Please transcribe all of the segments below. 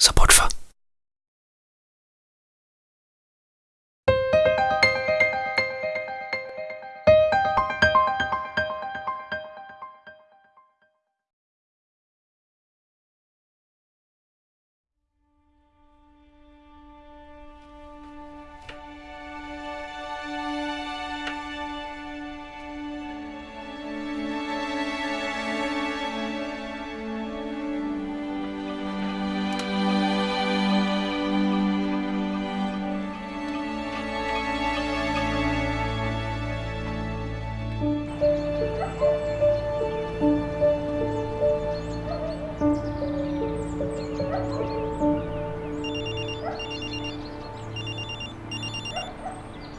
support for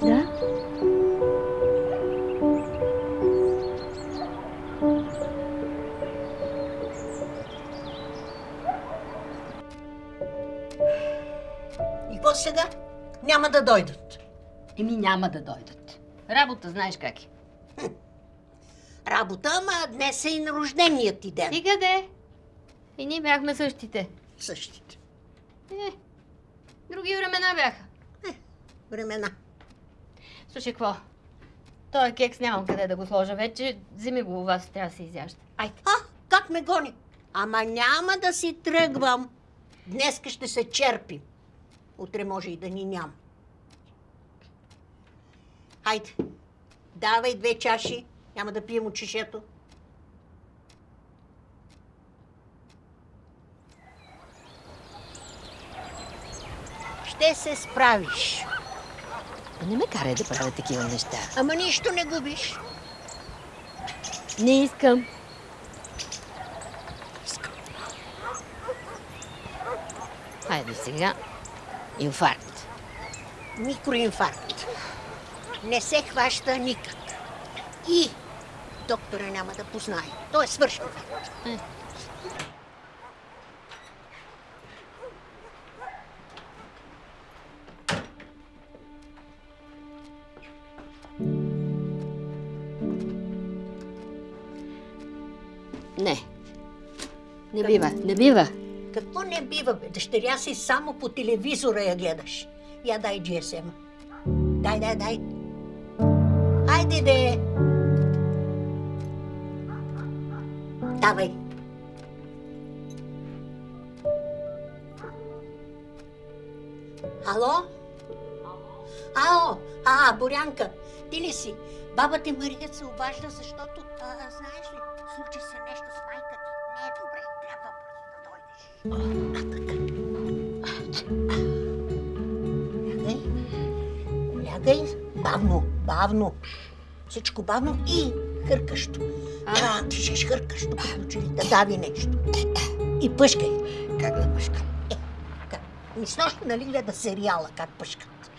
Да? И какво сега? Няма да дойдат. Еми няма да дойдат. Работа знаеш как е. Работа, ама днес е и на рожденият ти ден. Стига де. И ние бяхме същите. Същите Е, други времена бяха. времена. Слушай, какво? Той кекс нямам къде да го сложа вече. Вземи го у вас, трябва да се изяжда. Айде. А, как ме гони? Ама няма да си тръгвам. Днеска ще се черпим. Утре може и да ни няма. Хайде, давай две чаши. Няма да пием от чешето. Ще се справиш. Не ме карай да правя такива неща. Ама нищо не губиш. Не искам. Хайде сега. Инфаркт. Микроинфаркт. Не се хваща никак. И доктора няма да познае. Той е свършен факт. Не. Бива, не бива. Какво не бива, бе? Дъщеря си само по телевизора я гледаш. Я дай GSM. Дай, дай, дай. Хайде, де. Давай. Ало? Ало? А, Борянка, ти ли си? Баба ти Мария се обажда, защото, а, знаеш ли, случи се нещо с майка Лягай. Лягай. Бавно, бавно. Всичко бавно и хъркащо. А, дишаш хъркащо, като че ли да дави нещо. И пъшкай. Как да пъшкам? Как? Ми с нощи, нали гледа сериала, как пъшкат.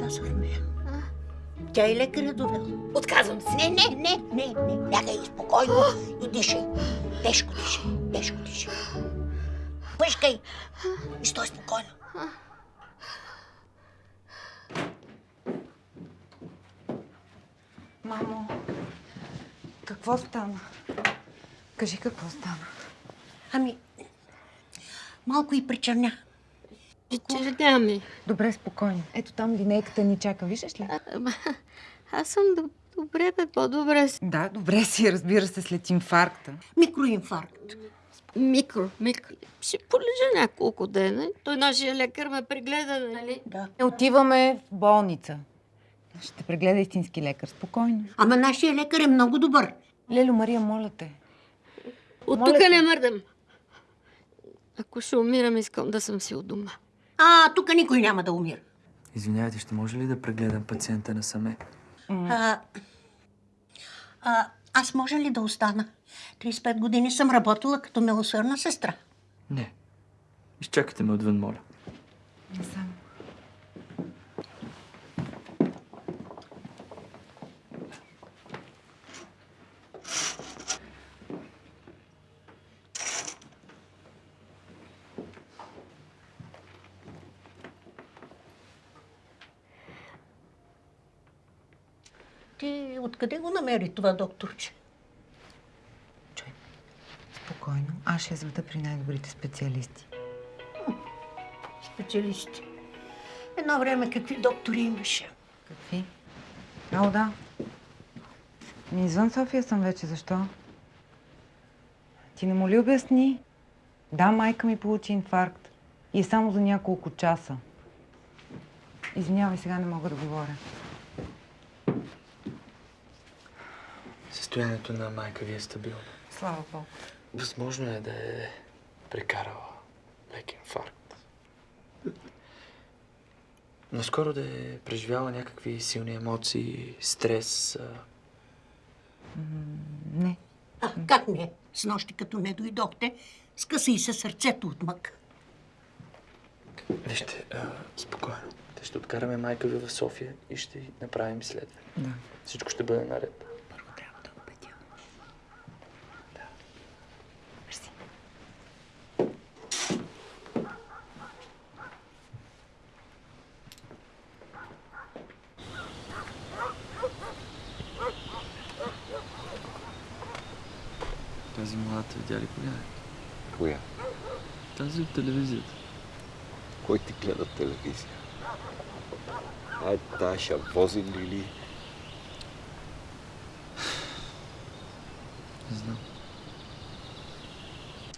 Казахме. Тя и лекаря довела. Отказвам се. Не, не, не, не, не. Лягай спокойно и дишай. Тежко дишай, тежко дишай. Пъшкай и стой спокойно. Мамо, какво стана? Кажи какво стана. Ами, малко и причерня. Ми. Добре, спокойно. Ето там линейката ни чака, виждаш ли? Ама, аз съм доб- добре, бе, по-добре. си. Да, добре си, разбира се, след инфаркта. Микроинфаркт. Микро, микро. Ще полежа няколко дена. Той нашия лекар ме прегледа, нали? Да. Не отиваме в болница. Ще те прегледа истински лекар. Спокойно. Ама нашия лекар е много добър. Лело, Мария, моля те. От Моля тук те. не мърдам. Ако ще умирам, искам да съм си у дома. А, тук никой няма да умира. Извинявайте, ще може ли да прегледам пациента насаме? А, а, аз може ли да остана? 35 години съм работила като милосърна сестра. Не. Изчакайте ме отвън, моля. Насам. Ти откъде го намери това докторче? Чуй, спокойно. Аз ще я заведа при най-добрите специалисти. Специалисти. Едно време какви доктори имаше? Какви? Ало, да. Ми извън София съм вече. Защо? Ти не му ли обясни? Да, майка ми получи инфаркт. И е само за няколко часа. Извинявай, сега не мога да говоря. Състоянието на майка ви е стабилно. Слава Богу. Възможно е да е прекарала лек инфаркт. Но скоро да е преживяла някакви силни емоции, стрес. а, Не. А, как не? С нощи, като не дойдохте, скъса и се сърцето от мък. Вижте, а, спокойно. Те ще откараме майка ви в София и ще направим изследване. Да. Всичко ще бъде наред. Първо трябва да убедя. Да. Мерси. Тази младата видя ли коя е? Коя? Тази от телевизията. Кой ти гледа телевизия? Ай, тая вози ли? Не знам.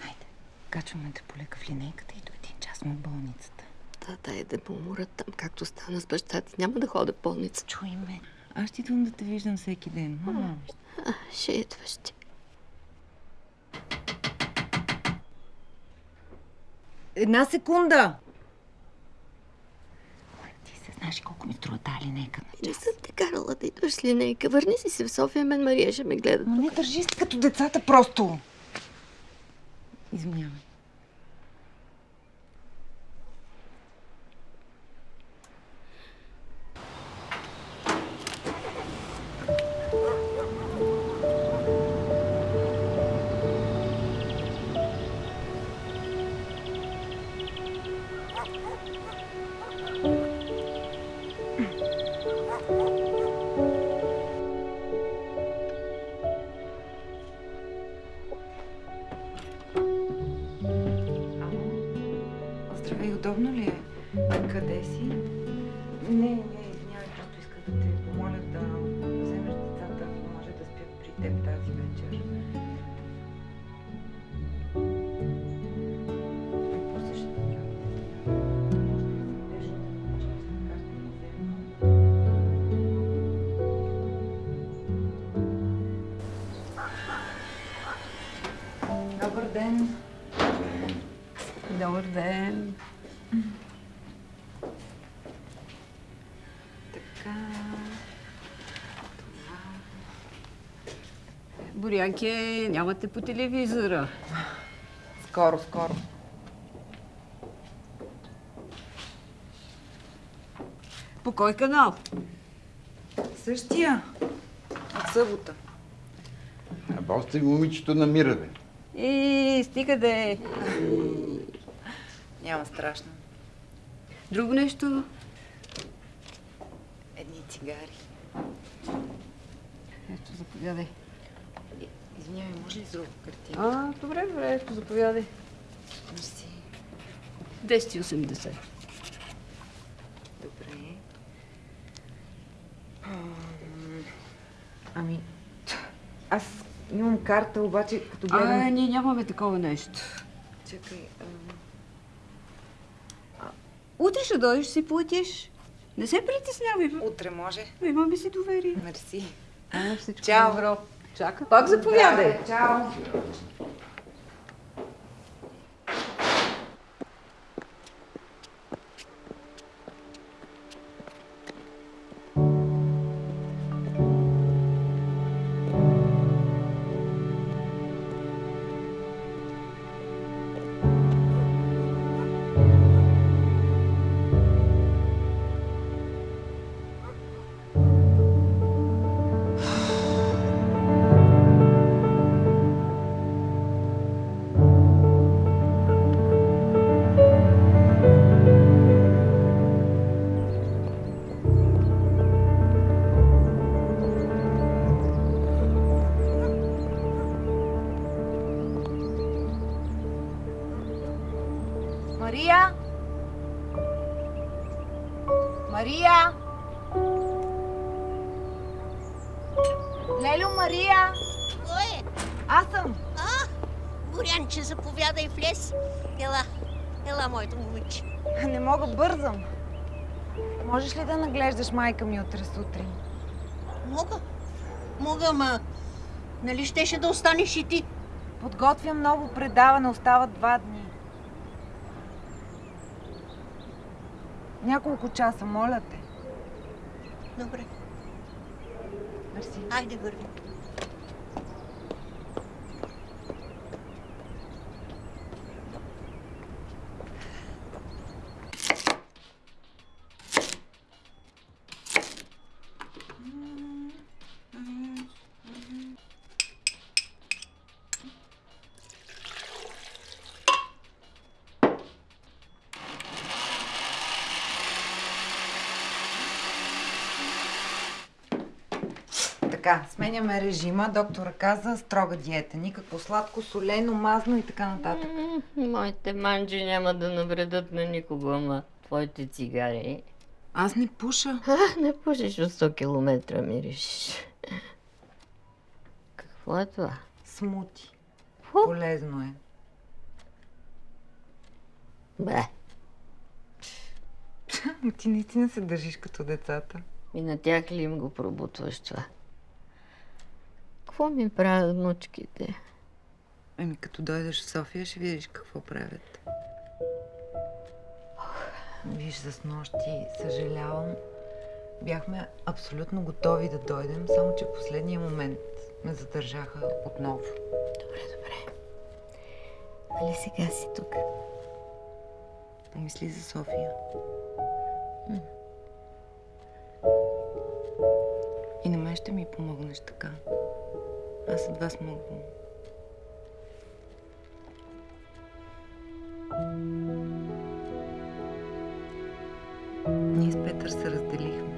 Хайде, качваме те полека в линейката и до един час сме в болницата. Да, дай да уморят там, както стана с баща ти. Няма да ходя в болница. Чуй ме. Аз ще идвам да те виждам всеки ден. Мама. А, ще идваш ти. Една секунда! Ти се знаеш колко ми струва тази линейка на Не съм те карала да идваш с линейка. Върни си се в София, мен Мария ще ме гледа. Но не държи се като децата просто. Извинявай. Ден! Добър ден. Така. Борянке, нямате по телевизора. Скоро, скоро. По кой канал? Същия. От събота. А босте момичето намира, бе. И стига да е. Няма страшно. Друго нещо? Едни цигари. Ето, заповядай. Извинявай, може ли с друга картина? А, добре, добре, ето, заповядай. Мерси. 280. Добре. Ам, Ами, аз имам карта, обаче като А, гледам... ние нямаме такова нещо. Чакай, ам, Утре ще дойдеш си платиш. Не се притеснявай. утре може. Имаме си доверие. Мерси. А, Чао. добро. Чака. Пак заповядай. Чао. Наглеждаш майка ми утре сутрин? Мога. Мога, ма... Нали щеше да останеш и ти? Подготвям ново предаване, остават два дни. Няколко часа, моля те. Добре, Мерси. айде върви. Така, сменяме режима. Доктора каза строга диета. Никакво сладко, солено, мазно и така нататък. М, Моите манджи няма да навредят на никого, ама твоите цигари. Аз не пуша. А, не пушиш от 100 километра, мириш. Какво е това? Смути. Фу. Полезно е. Бе, ти наистина се държиш като децата. и на тях ли им го пробутваш това? Какво ми правят внучките? Ами като дойдеш в София, ще видиш какво правят. Виж, за снощи съжалявам. Бяхме абсолютно готови да дойдем, само че в последния момент ме задържаха отново. Добре, добре. Нали сега си тук? Помисли за София. И на мен ще ми помогнеш така. Аз от вас мога. Ние с Петър се разделихме.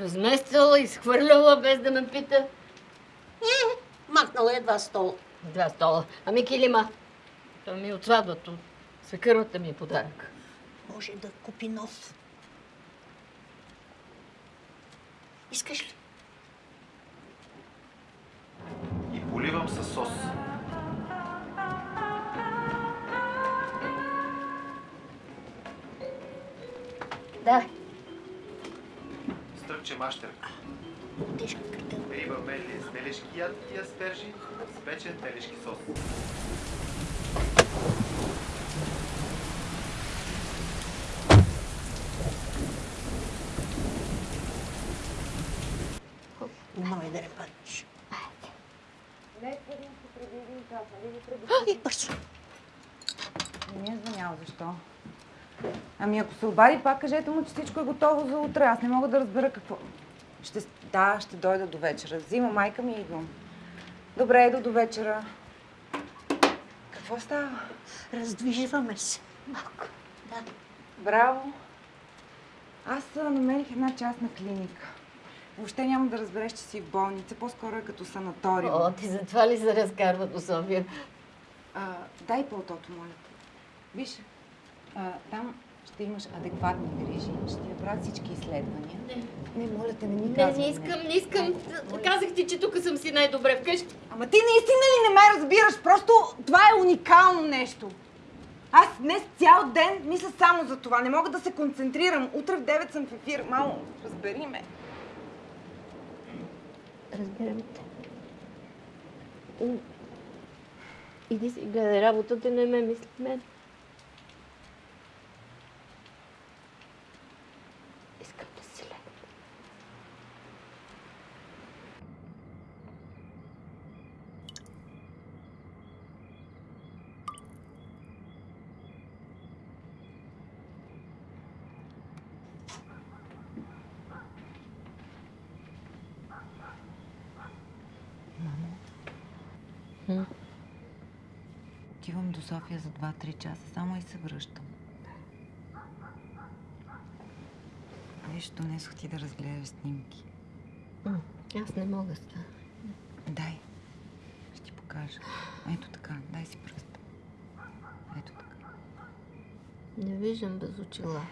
Размествала, изхвърляла, без да ме пита. Махнала едва стол. Два стола. Ами килима. Това ми е от сватбата. Свекървата ми е подарък. Може да купи нов. Искаш ли? И поливам с сос. Да. Тежка картел. Риба мели с телешки яд и аспержи, с печен телешки сос. Внимавай да не паднеш. Ай, бързо. Не е звънял, защо? Ами ако се обади, пак кажете му, че всичко е готово за утре. Аз не мога да разбера какво... Ще... Да, ще дойда до вечера. Взима майка ми и идвам. Добре, еду до вечера. Какво става? Раздвижваме се. Малко. Да. Браво! Аз намерих една частна клиника. Въобще няма да разбереш, че си в болница. По-скоро е като санаториум. О, ти затова ли се разкарва до София? А, дай пълтото, моля. Виж, а, там ще имаш адекватни грижи. Ще ти правят всички изследвания. Не. Не, моля те, не ми Не, казвай. не искам, не искам. Казах ти, че тук съм си най-добре вкъщи. Ама ти наистина ли не ме разбираш? Просто това е уникално нещо. Аз днес цял ден мисля само за това. Не мога да се концентрирам. Утре в 9 съм в ефир. Мамо, разбери ме. Разбирам те. Иди си гледай работата, не ме мисли мен. Искам да си легна. Отивам до София за 2-3 часа, само и се връщам. Виж, донесох ти да разгледаш снимки. М, Аз не мога с това. Дай. Ще ти покажа. Ето така, дай си пръст. Ето така. Не виждам без очила.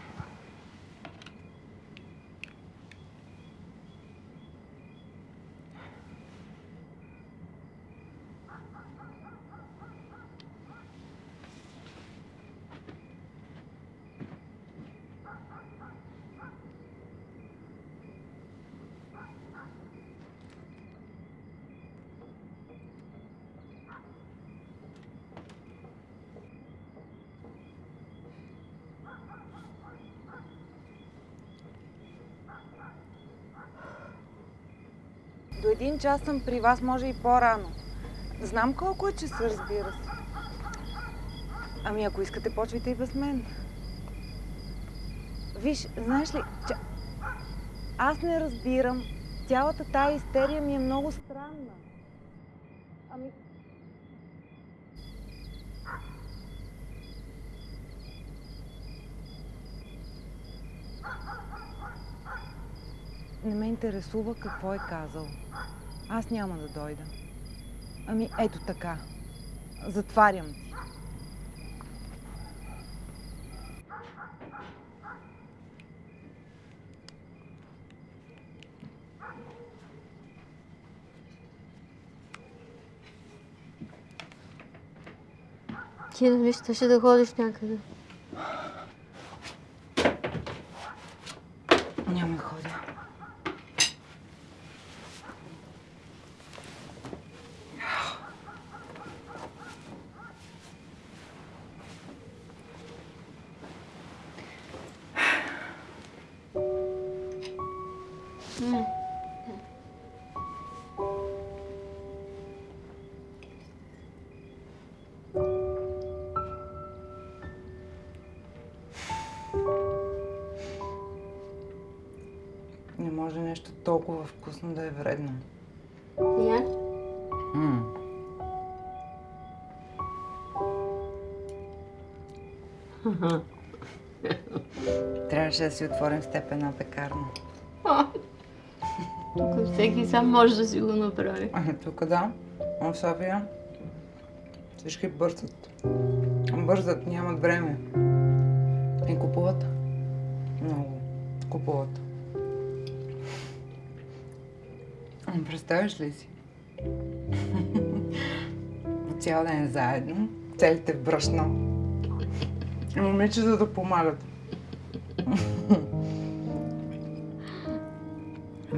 Един час съм при вас, може и по-рано. Знам колко е часа, разбира се. Ами ако искате, почвайте и без мен. Виж, знаеш ли, че... аз не разбирам. Цялата тая истерия ми е много странна. Ами... Не ме интересува какво е казал. Аз няма да дойда. Ами ето така. Затварям ти. Ти нали щеше да ходиш някъде? Няма да ходя. Не може нещо толкова вкусно да е вредно. Я? М. Трябваше да си отворим с теб една пекарна. Тук всеки сам може да си го направи. Ами тук да, а в София всички бързат. Бързат, нямат време. И купуват. Много. Купуват. Представяш ли си? Цял ден заедно, целите брашно. И момичета да помагат.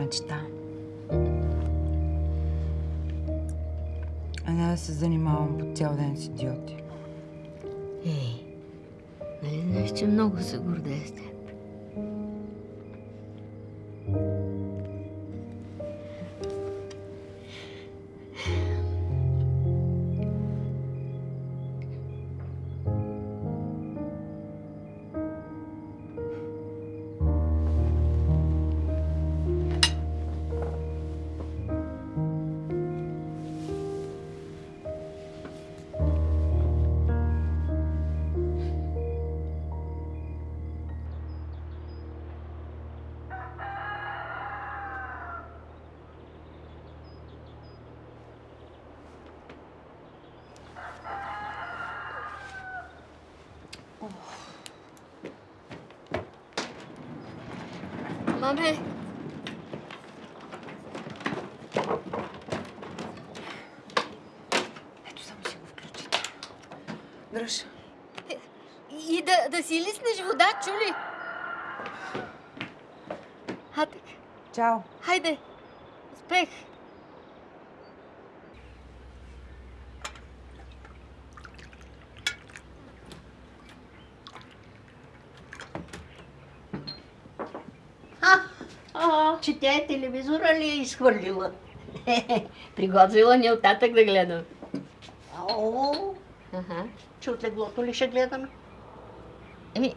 Мечта. А не да се занимавам по цял ден с идиоти. Ей, нали че много се гордея с теб? Маме! Ето само си го включите. Дръж. И да, да си лиснеш вода, чули? Хатък, Чао. хайде! Успех! А, а, че тя е телевизора ли е изхвърлила? Приготвила ни оттатък да гледам. О, Ага. че от леглото ли ще гледаме? Еми,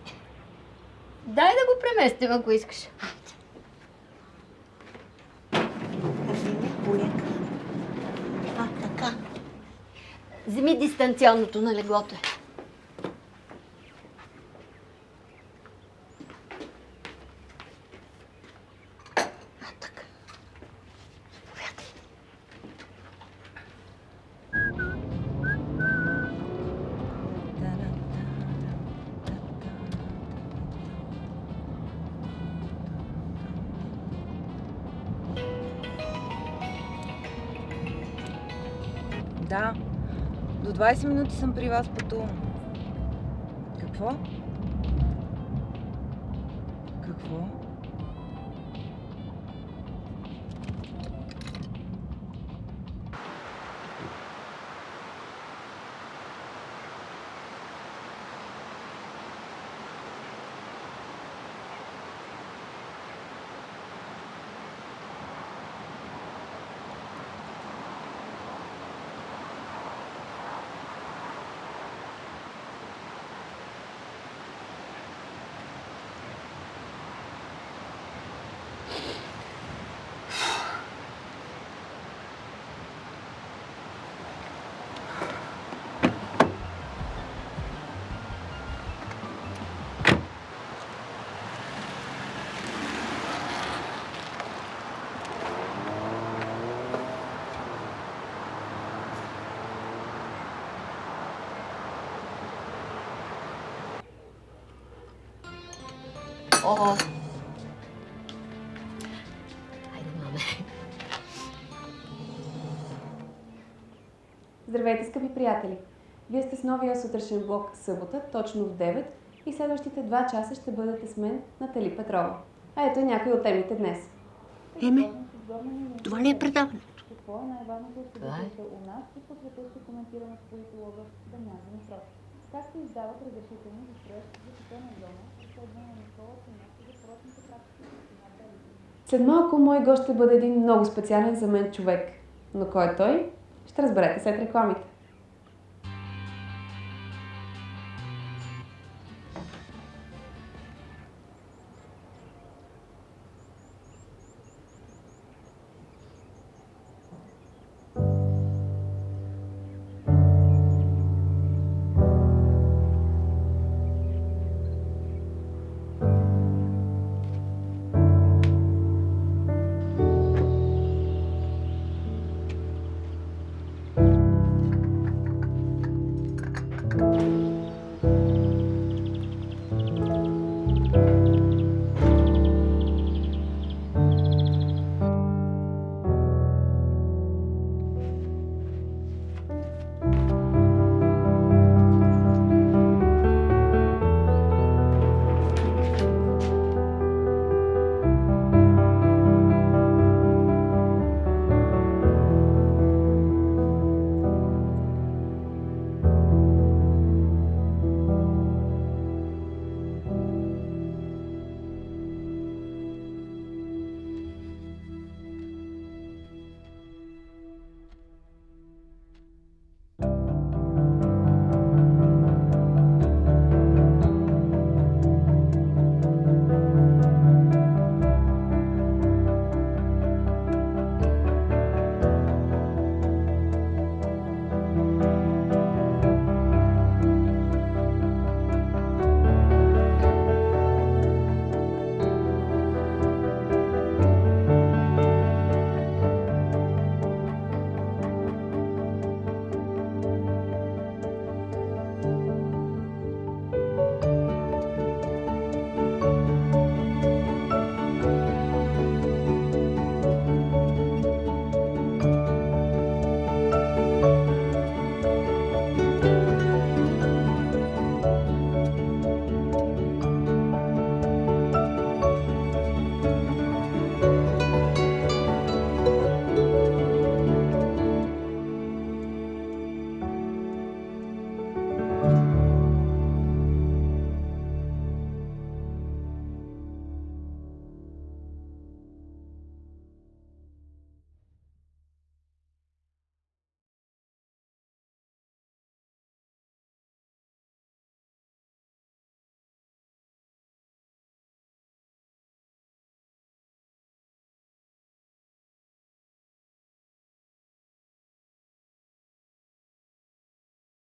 дай да го преместим, ако искаш. Вземи дистанционното на леглото. 20 минути съм при вас пътувам. Какво? Какво? Маме. Здравейте, скъпи приятели! Вие сте с новия сутрешен блок събота, точно в 9 и следващите 2 часа ще бъдете с мен Натали Петрова. А ето и някои от темите днес. Еме, това ли е предаването? Какво е най-важното от е. събитията у нас и по света ще коментираме с политолога Дамян Димитров. Как се издават разрешителни за строеж за питейна зона, След малко мой гост ще бъде един много специален за мен човек. Но кой е той? Ще разберете след рекламите.